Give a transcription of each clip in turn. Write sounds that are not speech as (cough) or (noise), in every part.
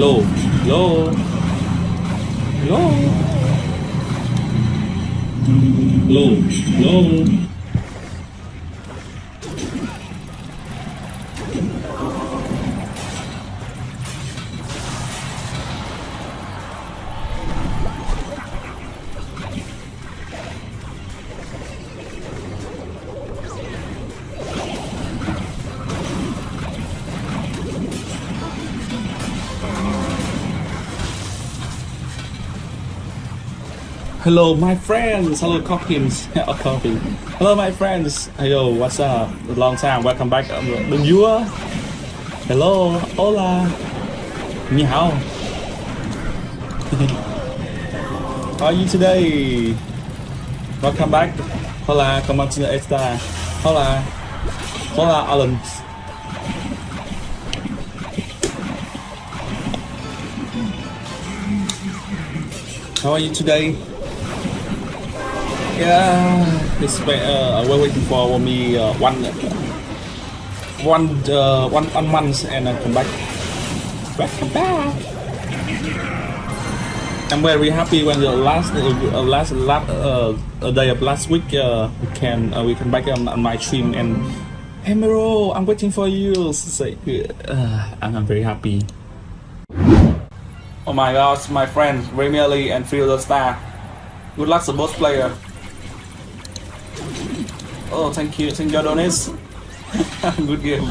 Lô Lô Lô Lô Lô Hello, my friends. Hello, Cockins. (laughs) oh, Coffee. Hello, my friends. Hello, what's up? Long time. Welcome back. Um, viewer. Hello, hola. Ni hao. (laughs) How are you today? Welcome back. Hola, come on to the extra. Hola. Hola, Alan. How are you today? Yeah, it's uh, we're waiting for me uh, one one uh, one one month and I come back. Back back. I'm very happy when the last uh, last last uh, uh, day of last week uh, we can uh, we can back on, on my stream and hey Miro, I'm waiting for you. Say, uh, I'm, I'm very happy. Oh my gosh, my friends, League and Fielder Star. Good luck to both players. Oh, thank you, thank you, Donis. (laughs) Good game.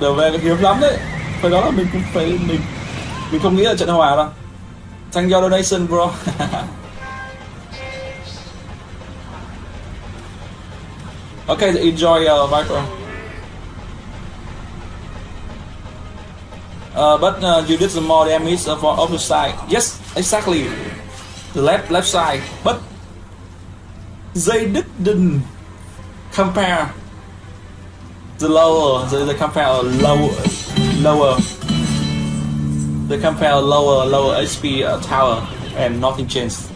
Trở về hiếm lắm đấy. Phải đó là mình cũng phải mình mình không nghĩ là trận hòa đâu. Thank you donation bro. (laughs) okay, enjoy uh, Viper. Uh, but uh, you did some more damage uh, for opposite side. Yes, exactly. The left left side. But they didn't compare the lower. They, they compare lower lower. They compare lower lower HP uh, tower and nothing changed.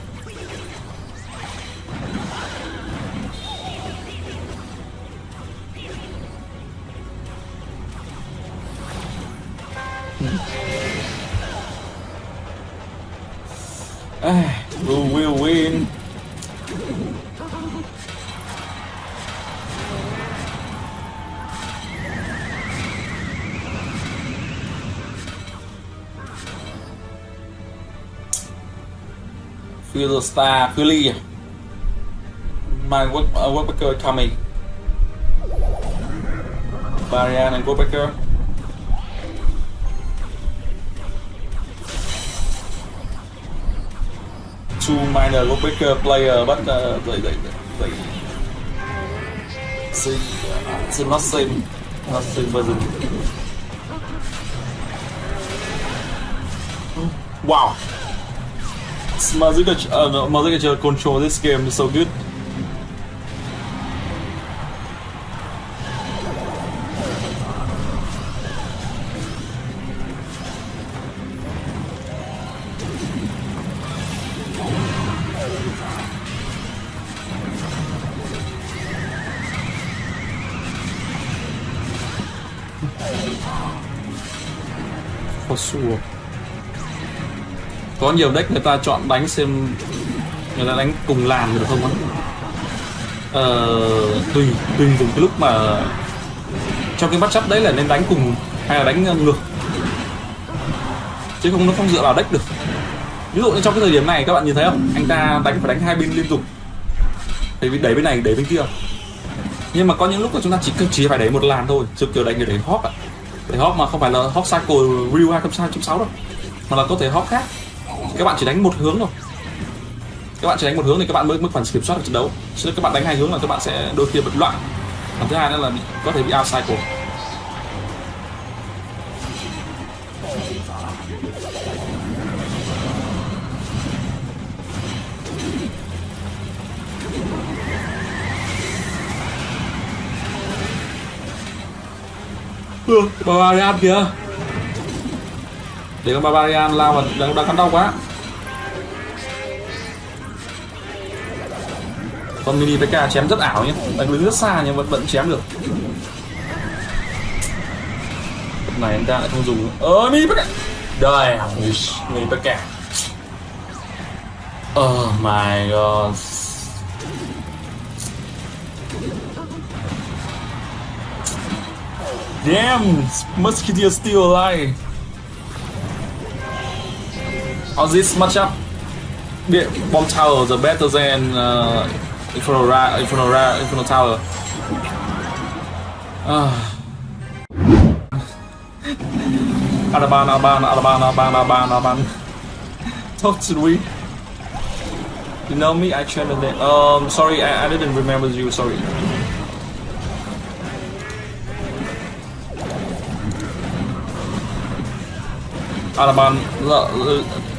Ah, we will win. The star, Philly. My work, uh, workbacker coming. Marianne and workbacker. two minor Lopeka player, but uh, they, they, they, see, it's not same, not same. Wow, Mazuka, uh, no, Mazuka control this game is so good. Sure. Có nhiều deck người ta chọn đánh xem người ta đánh cùng làn được không á? Ờ, tùy tùy từng cái lúc mà trong cái bắt chấp đấy là nên đánh cùng hay là đánh ngược. Chứ không nó không dựa vào deck được. Ví dụ như trong cái thời điểm này các bạn nhìn thấy không? Anh ta đánh phải đánh hai bên liên tục. Để đẩy bên này đẩy bên kia. Nhưng mà có những lúc mà chúng ta chỉ chỉ phải đẩy một làn thôi chứ kiểu đánh để đẩy hop ạ. Đẩy hop mà không phải là hop cycle real 2.6 đâu. Mà là có thể hop khác các bạn chỉ đánh một hướng thôi. Các bạn chỉ đánh một hướng thì các bạn mới mới phần kiểm soát được trận đấu. Chứ các bạn đánh hai hướng là các bạn sẽ đôi khi bị loạn. Còn thứ hai nữa là bị, có thể bị out cycle Ừ, Barbarian kìa. Để con Barbarian lao vào đang, đang cắn đau quá. Con mini PK chém rất ảo nhé. Đánh đứng rất xa nhưng vẫn vẫn chém được. Này anh ta lại không dùng ơ ờ, mini pk đời mini pk oh ờ, my god. Damn! Musketeer still alive! On this matchup, Bomb Tower the better than uh, Inferno, Ra Inferno, Ra Inferno Tower. Ah. Adaban, Adaban, Adaban, Adaban, Adaban, Adaban. Talk to me. You know me? I trained it. Um, sorry, I, I didn't remember you. Sorry. Araban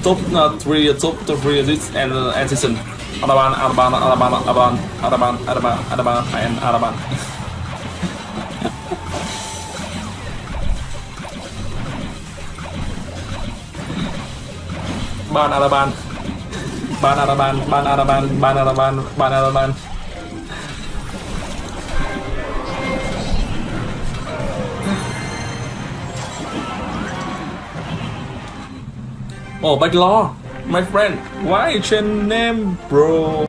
top uh, three top three this and uh, Anderson Araban Araban Araban Araban Araban Araban Araban and Araban (laughs) Ban Araban Ban Araban Ban Araban Ban Araban Ban Araban Oh, Law, my friend, why change name, bro?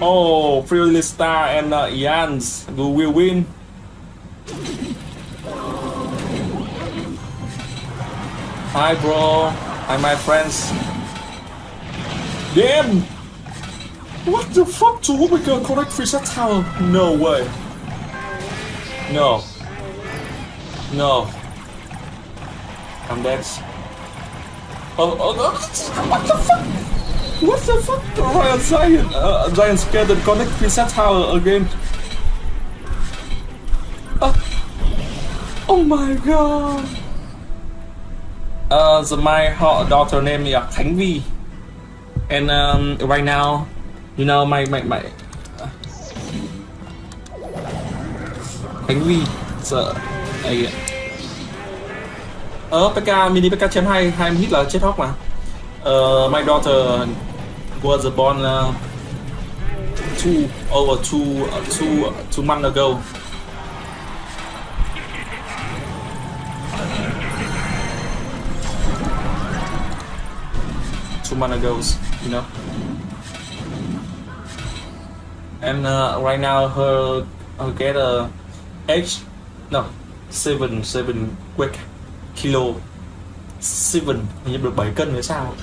Oh, Star and uh, Jans who will win. Hi, bro. Hi, my friends. Damn! What the fuck? To Omega correct Fisher Tower? No way. No. No. Dead. Oh, oh, oh, what the fuck? What the fuck? Royal Giant, uh, Giant scared and connect reset tower again. Uh, oh my god. Uh, the, my daughter name is Khánh Vi. And um, right now, you know, my, my, my, uh, Khánh Vi, so, I, Ờ, PK, mini PK chém hai, hai hit là chết hóc mà. Uh, my daughter was born uh, two over two uh, two uh, two months ago. Two months ago, you know. And uh, right now her, her get a H no seven seven quick kilo 7 như được 7 cân nữa sao?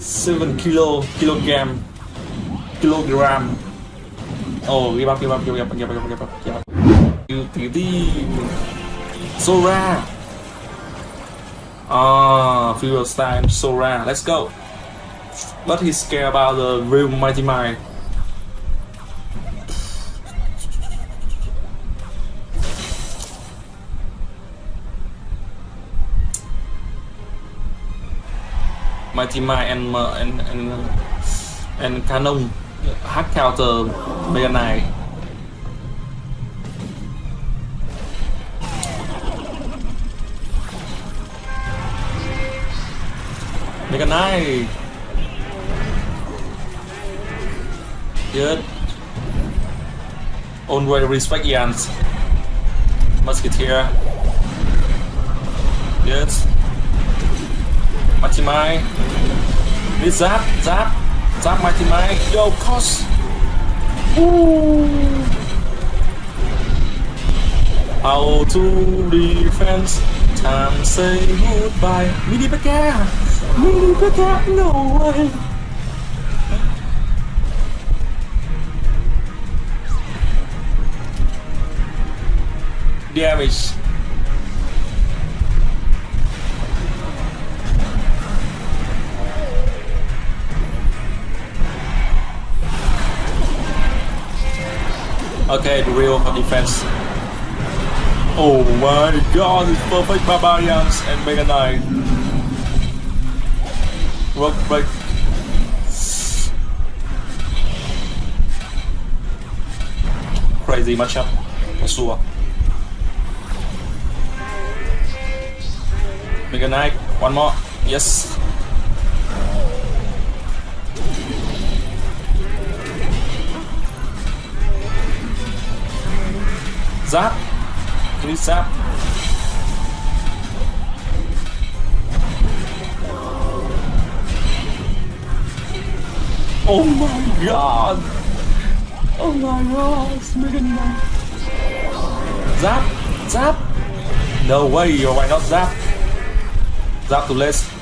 Seven kilo, kilogram kilogram. Oh give up give up give up give up give up give up. You tí tí Sora. Ah fuel time Sora. Let's go. But he's scared about the real mighty mind Might uh, and and uh, and and Cannon hack counter Mega Knight. Mega Knight. Good. Always respect Jans. Musketeer. Good. Mighty Mai. Need Zap, Zap, Zap Mighty Mai. Yo, Cos. How to defense. Time say goodbye. Mini PEKKA. Mini PEKKA. No way. Damage. Okay, the real defense. Oh my god, it's perfect barbarians and Mega Knight. Rock break. Crazy matchup for. Mega Knight, one more. Yes. Zap. Please zap. Oh my god. Oh my god. It's Mega Knight. Zap. Zap. No way. Why not zap? Zap to less.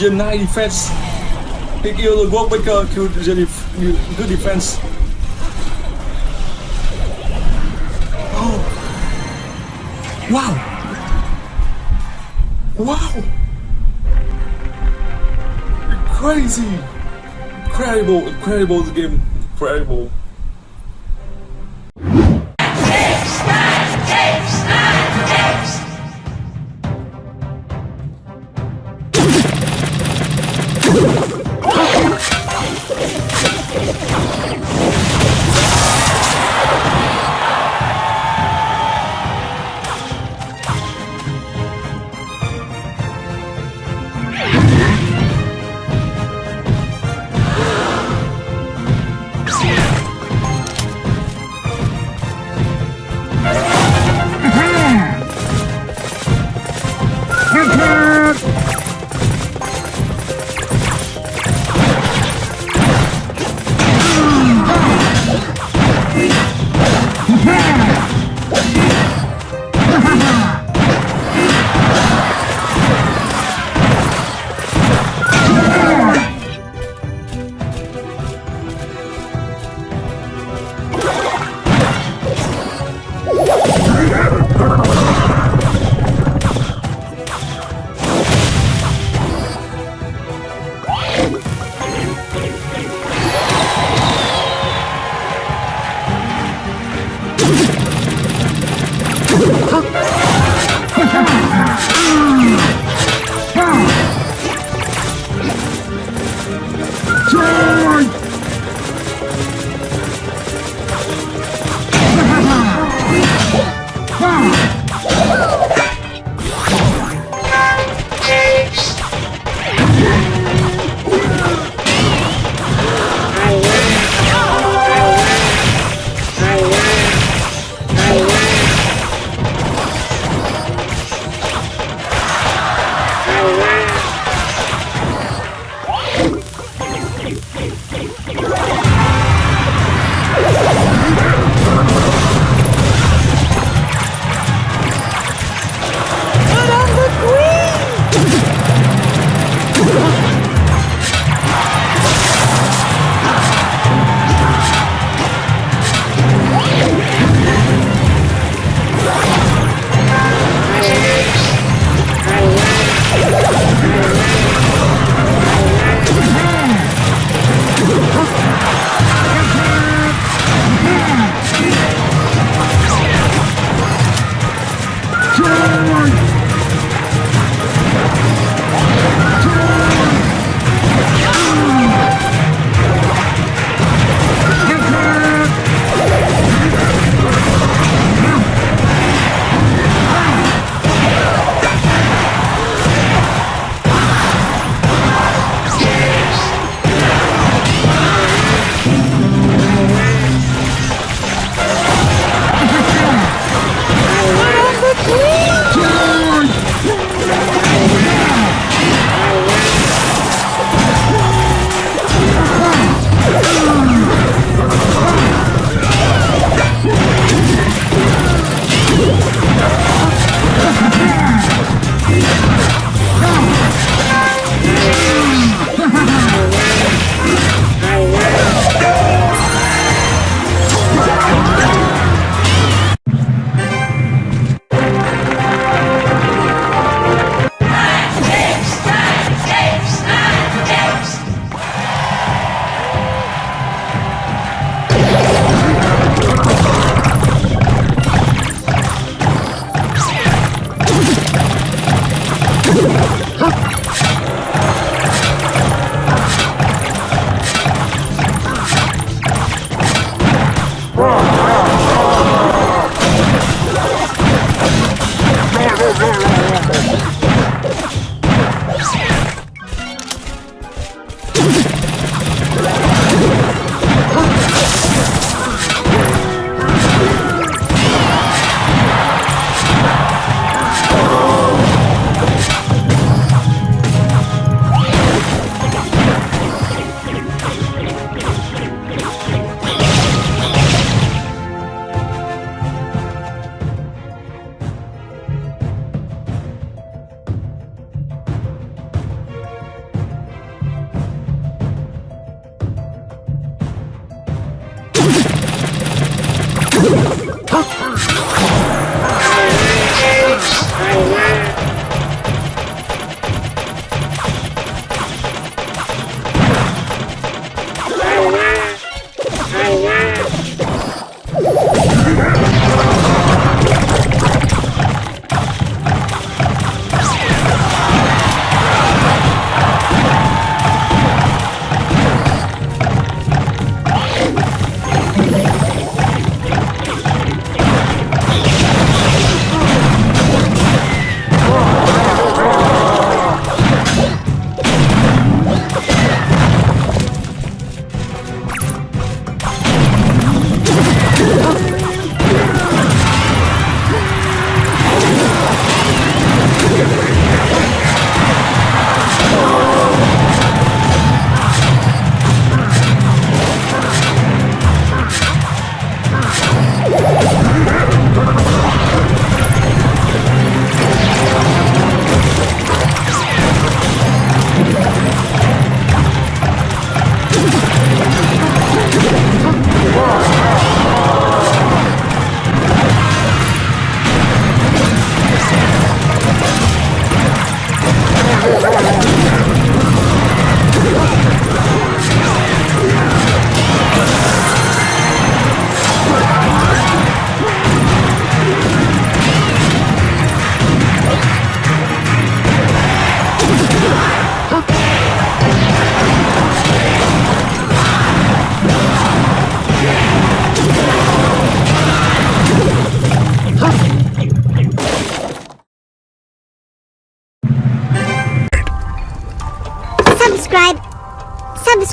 Gen 9 defense. He killed the Workmaker, killed the def good defense. Oh. Wow. Wow. Crazy. Incredible, incredible the game. Incredible.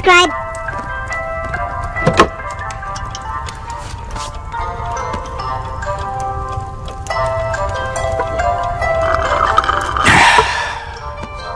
Subscribe